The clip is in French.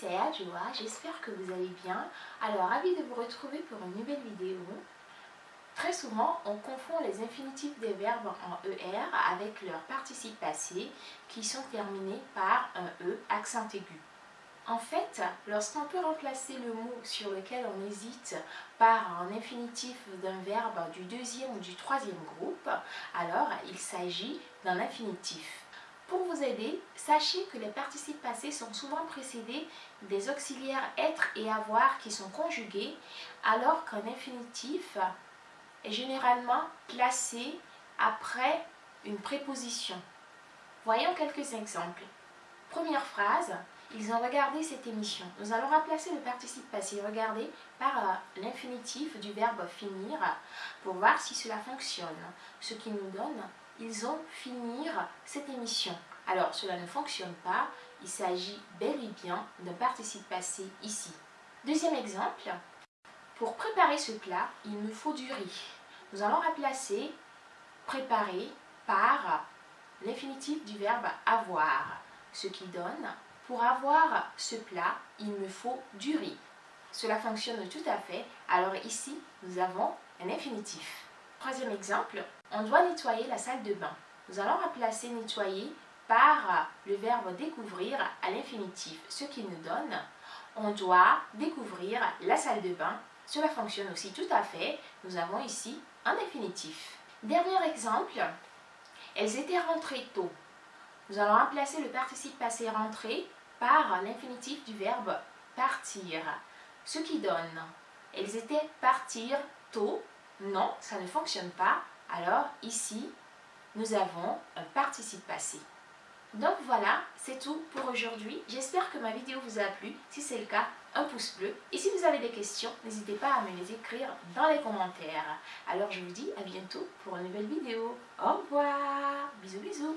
c'est Adjoa, j'espère que vous allez bien. Alors, ravi de vous retrouver pour une nouvelle vidéo. Très souvent, on confond les infinitifs des verbes en ER avec leurs participes passés qui sont terminés par un E accent aigu. En fait, lorsqu'on peut remplacer le mot sur lequel on hésite par un infinitif d'un verbe du deuxième ou du troisième groupe, alors il s'agit d'un infinitif. Pour vous aider, sachez que les participes passés sont souvent précédés des auxiliaires être et avoir qui sont conjugués, alors qu'un infinitif est généralement placé après une préposition. Voyons quelques exemples. Première phrase, ils ont regardé cette émission. Nous allons remplacer le participe passé regarder par euh, l'infinitif du verbe finir pour voir si cela fonctionne. Ce qui nous donne ils ont finir cette émission. Alors, cela ne fonctionne pas. Il s'agit bel et bien d'un participe passé ici. Deuxième exemple. Pour préparer ce plat, il nous faut du riz. Nous allons remplacer préparer par l'infinitif du verbe avoir. Ce qui donne, pour avoir ce plat, il me faut du riz. Cela fonctionne tout à fait. Alors ici, nous avons un infinitif. Troisième exemple, on doit nettoyer la salle de bain. Nous allons remplacer nettoyer par le verbe découvrir à l'infinitif, ce qui nous donne on doit découvrir la salle de bain. Cela fonctionne aussi tout à fait. Nous avons ici un infinitif. Dernier exemple, elles étaient rentrées tôt. Nous allons remplacer le participe passé rentré par l'infinitif du verbe partir, ce qui donne elles étaient partir tôt non, ça ne fonctionne pas. Alors ici, nous avons un participe passé. Donc voilà, c'est tout pour aujourd'hui. J'espère que ma vidéo vous a plu. Si c'est le cas, un pouce bleu. Et si vous avez des questions, n'hésitez pas à me les écrire dans les commentaires. Alors je vous dis à bientôt pour une nouvelle vidéo. Au revoir Bisous bisous